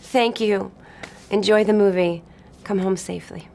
Thank you. Enjoy the movie. Come home safely.